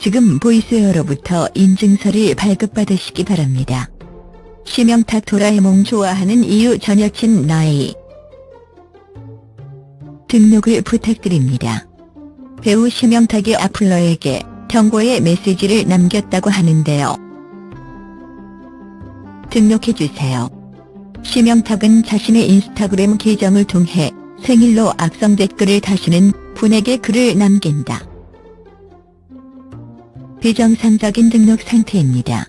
지금 보이스웨어로부터 인증서를 발급받으시기 바랍니다. 심영탁 도라에몽 좋아하는 이유 전 여친 나이 등록을 부탁드립니다. 배우 심영탁이 아플러에게 경고의 메시지를 남겼다고 하는데요. 등록해주세요. 심영탁은 자신의 인스타그램 계정을 통해 생일로 악성 댓글을 다시는 분에게 글을 남긴다. 비정상적인 등록 상태입니다.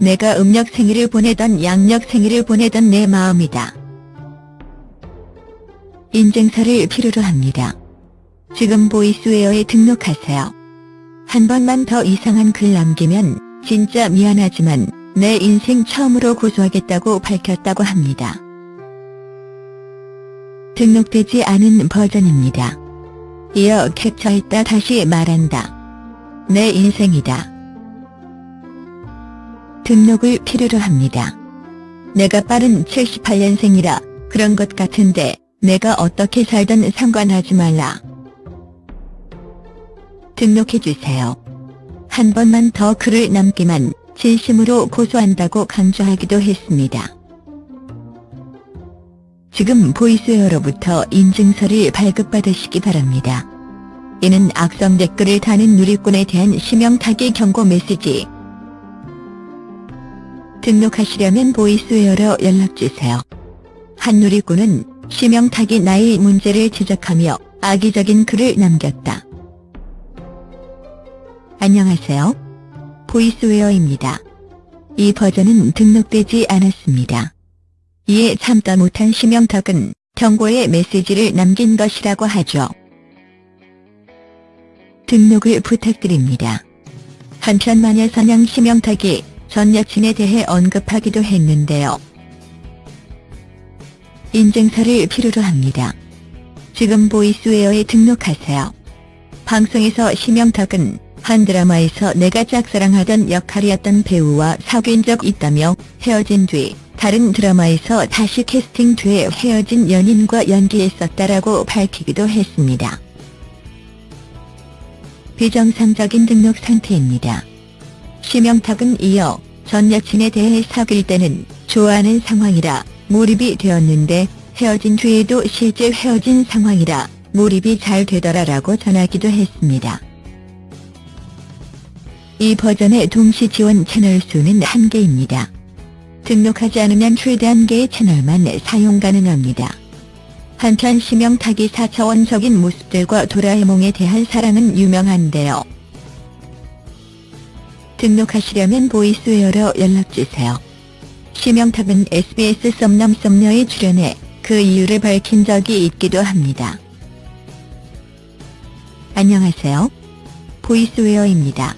내가 음력 생일을 보내던 양력 생일을 보내던 내 마음이다. 인증서를 필요로 합니다. 지금 보이스웨어에 등록하세요. 한 번만 더 이상한 글 남기면 진짜 미안하지만 내 인생 처음으로 고소하겠다고 밝혔다고 합니다. 등록되지 않은 버전입니다. 이어 캡처했다 다시 말한다. 내 인생이다. 등록을 필요로 합니다. 내가 빠른 78년생이라 그런 것 같은데 내가 어떻게 살든 상관하지 말라. 등록해주세요. 한 번만 더 글을 남기만 진심으로 고소한다고 강조하기도 했습니다. 지금 보이스웨어로부터 인증서를 발급받으시기 바랍니다. 이는 악성 댓글을 다는 누리꾼에 대한 심형탁의 경고 메시지. 등록하시려면 보이스웨어로 연락주세요. 한 누리꾼은 심형탁의 나이 문제를 지적하며 악의적인 글을 남겼다. 안녕하세요. 보이스웨어입니다. 이 버전은 등록되지 않았습니다. 이에 참다 못한 심영탁은 경고의 메시지를 남긴 것이라고 하죠. 등록을 부탁드립니다. 한편 마녀사냥 심영탁이 전 여친에 대해 언급하기도 했는데요. 인증서를 필요로 합니다. 지금 보이스웨어에 등록하세요. 방송에서 심영탁은 한 드라마에서 내가 짝사랑하던 역할이었던 배우와 사귄 적 있다며 헤어진 뒤 다른 드라마에서 다시 캐스팅돼 헤어진 연인과 연기했었다라고 밝히기도 했습니다. 비정상적인 등록 상태입니다. 심영탁은 이어 전 여친에 대해 사귈 때는 좋아하는 상황이라 몰입이 되었는데 헤어진 뒤에도 실제 헤어진 상황이라 몰입이 잘 되더라라고 전하기도 했습니다. 이 버전의 동시 지원 채널 수는 1개입니다. 등록하지 않으면 최대 한 개의 채널만 사용 가능합니다. 한편 심형탁의 4차원적인 모습들과 도라에몽에 대한 사랑은 유명한데요. 등록하시려면 보이스웨어로 연락주세요. 심형탁은 SBS 썸남 썸녀에 출연해 그 이유를 밝힌 적이 있기도 합니다. 안녕하세요. 보이스웨어입니다.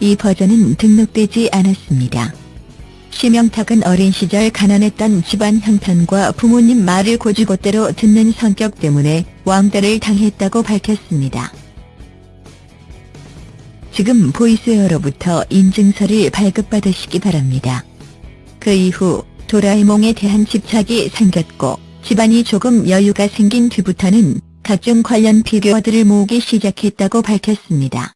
이 버전은 등록되지 않았습니다. 심형탁은 어린 시절 가난했던 집안 형편과 부모님 말을 곧이곧대로 듣는 성격 때문에 왕따를 당했다고 밝혔습니다. 지금 보이스웨어로부터 인증서를 발급받으시기 바랍니다. 그 이후 도라에몽에 대한 집착이 생겼고 집안이 조금 여유가 생긴 뒤부터는 각종 관련 피규어들을 모으기 시작했다고 밝혔습니다.